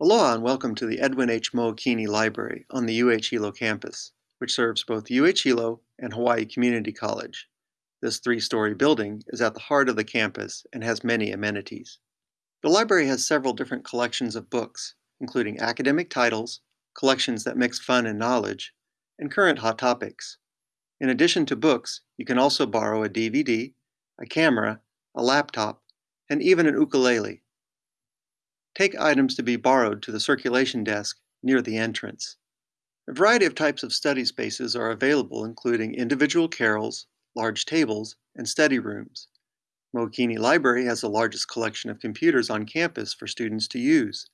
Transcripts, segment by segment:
Aloha and welcome to the Edwin H. Mookini Library on the UH Hilo campus, which serves both UH Hilo and Hawaii Community College. This three-story building is at the heart of the campus and has many amenities. The library has several different collections of books, including academic titles, collections that mix fun and knowledge, and current hot topics. In addition to books, you can also borrow a DVD, a camera, a laptop, and even an ukulele. Take items to be borrowed to the circulation desk near the entrance. A variety of types of study spaces are available including individual carrels, large tables, and study rooms. Mookini Library has the largest collection of computers on campus for students to use.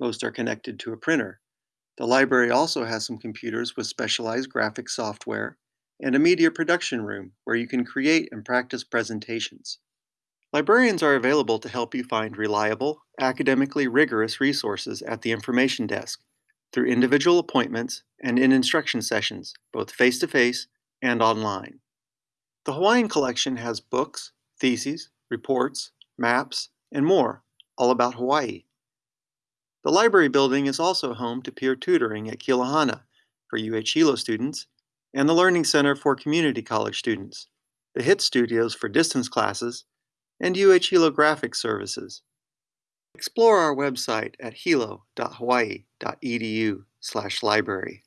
Most are connected to a printer. The library also has some computers with specialized graphic software and a media production room where you can create and practice presentations. Librarians are available to help you find reliable, academically rigorous resources at the information desk through individual appointments and in instruction sessions, both face-to-face -face and online. The Hawaiian Collection has books, theses, reports, maps, and more, all about Hawaii. The library building is also home to peer tutoring at Kilohana for UH Hilo students and the Learning Center for Community College students, the HIT studios for distance classes, and UH Hilo Graphics Services. Explore our website at hilo.hawaii.edu library.